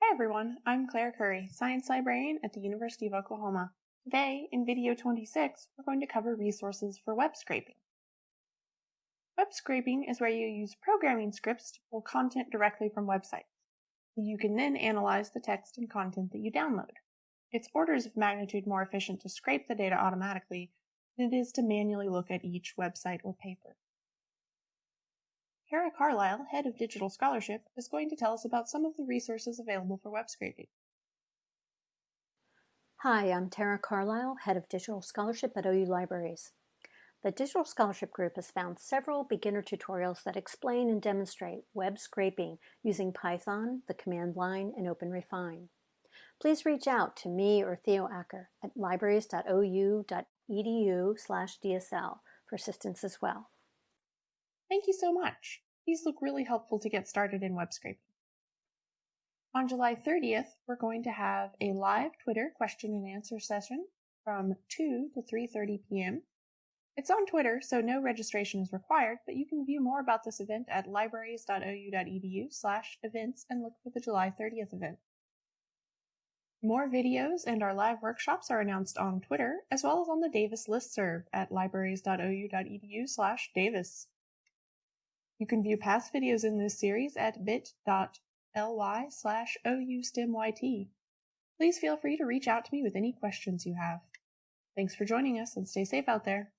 Hi everyone, I'm Claire Curry, Science Librarian at the University of Oklahoma. Today, in video 26, we're going to cover resources for web scraping. Web scraping is where you use programming scripts to pull content directly from websites. You can then analyze the text and content that you download. It's orders of magnitude more efficient to scrape the data automatically than it is to manually look at each website or paper. Tara Carlisle, head of digital scholarship, is going to tell us about some of the resources available for web scraping. Hi, I'm Tara Carlisle, head of digital scholarship at OU Libraries. The Digital Scholarship Group has found several beginner tutorials that explain and demonstrate web scraping using Python, the command line, and OpenRefine. Please reach out to me or Theo Acker at libraries.ou.edu slash DSL for assistance as well. Thank you so much. These look really helpful to get started in web scraping. On July 30th, we're going to have a live Twitter question and answer session from 2 to 3.30 p.m. It's on Twitter, so no registration is required, but you can view more about this event at libraries.ou.edu slash events and look for the July 30th event. More videos and our live workshops are announced on Twitter, as well as on the Davis listserv at libraries.ou.edu slash Davis. You can view past videos in this series at bit.ly slash oustemyt. Please feel free to reach out to me with any questions you have. Thanks for joining us and stay safe out there.